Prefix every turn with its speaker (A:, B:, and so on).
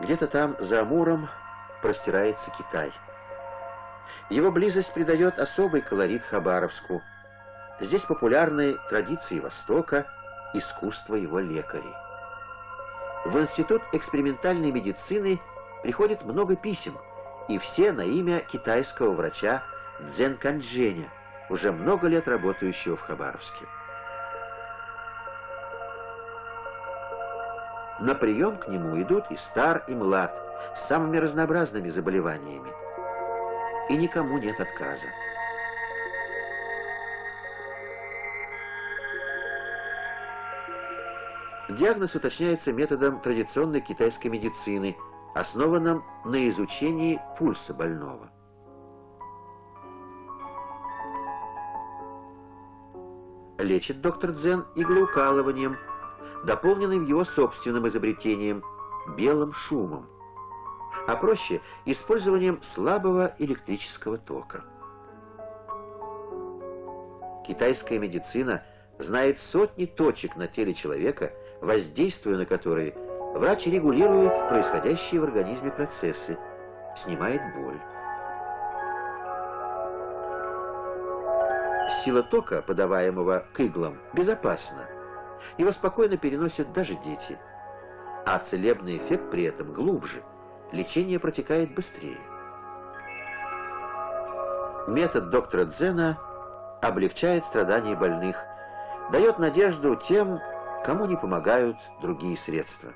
A: Где-то там, за Амуром, простирается Китай. Его близость придает особый колорит Хабаровску. Здесь популярны традиции Востока, искусство его лекарей. В Институт экспериментальной медицины приходит много писем, и все на имя китайского врача Цзэн Канчжэня, уже много лет работающего в Хабаровске. На прием к нему идут и стар, и млад, с самыми разнообразными заболеваниями. И никому нет отказа. Диагноз уточняется методом традиционной китайской медицины, основанным на изучении пульса больного. Лечит доктор Дзен иглоукалыванием – дополненным его собственным изобретением – белым шумом, а проще – использованием слабого электрического тока. Китайская медицина знает сотни точек на теле человека, воздействуя на которые врач регулирует происходящие в организме процессы, снимает боль. Сила тока, подаваемого к иглам, безопасна – его спокойно переносят даже дети. А целебный эффект при этом глубже, лечение протекает быстрее. Метод доктора Дзена облегчает страдания больных, дает надежду тем, кому не помогают другие средства.